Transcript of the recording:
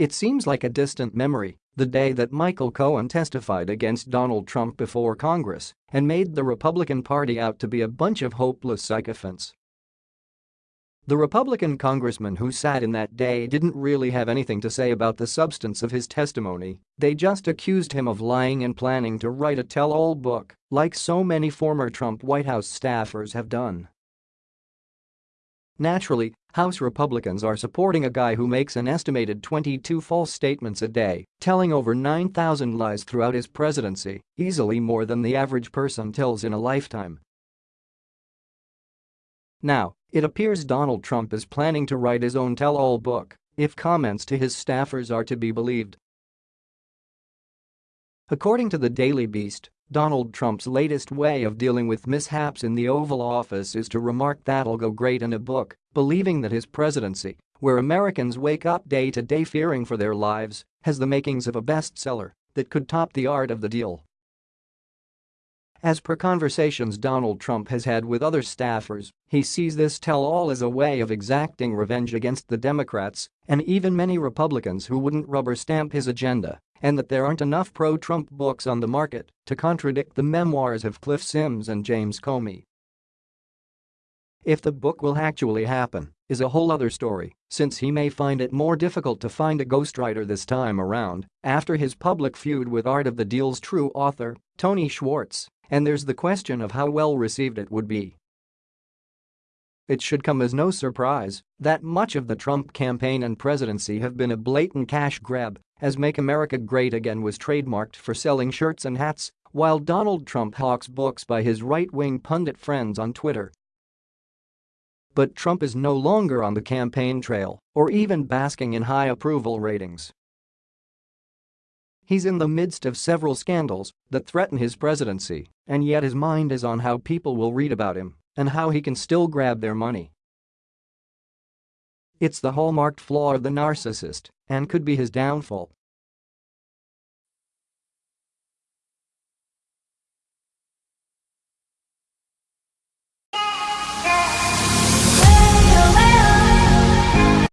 It seems like a distant memory, the day that Michael Cohen testified against Donald Trump before Congress and made the Republican Party out to be a bunch of hopeless sycophants. The Republican congressman who sat in that day didn't really have anything to say about the substance of his testimony, they just accused him of lying and planning to write a tell-all book, like so many former Trump White House staffers have done. Naturally, House Republicans are supporting a guy who makes an estimated 22 false statements a day, telling over 9,000 lies throughout his presidency, easily more than the average person tells in a lifetime. Now, it appears Donald Trump is planning to write his own tell-all book, if comments to his staffers are to be believed. According to the Daily Beast, Donald Trump's latest way of dealing with mishaps in the Oval Office is to remark that'll go great in a book, believing that his presidency, where Americans wake up day to day fearing for their lives, has the makings of a bestseller that could top the art of the deal. As per conversations Donald Trump has had with other staffers, he sees this tell-all as a way of exacting revenge against the Democrats and even many Republicans who wouldn't rubber stamp his agenda and that there aren't enough pro-Trump books on the market to contradict the memoirs of Cliff Sims and James Comey. If the book will actually happen is a whole other story, since he may find it more difficult to find a ghostwriter this time around after his public feud with Art of the Deal's true author, Tony Schwartz, and there's the question of how well received it would be. It should come as no surprise that much of the Trump campaign and presidency have been a blatant cash grab as Make America Great Again was trademarked for selling shirts and hats while Donald Trump hawks books by his right-wing pundit friends on Twitter. But Trump is no longer on the campaign trail or even basking in high approval ratings. He's in the midst of several scandals that threaten his presidency, and yet his mind is on how people will read about him and how he can still grab their money. It's the hallmarked flaw of the narcissist and could be his downfall